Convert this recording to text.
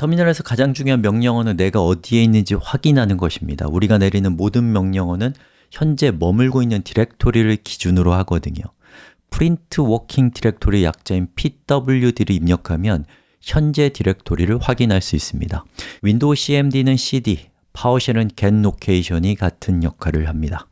터미널에서 가장 중요한 명령어는 내가 어디에 있는지 확인하는 것입니다. 우리가 내리는 모든 명령어는 현재 머물고 있는 디렉토리를 기준으로 하거든요. print working directory 약자인 pwd를 입력하면 현재 디렉토리를 확인할 수 있습니다. 윈도우 cmd는 cd, PowerShell은 get location이 같은 역할을 합니다.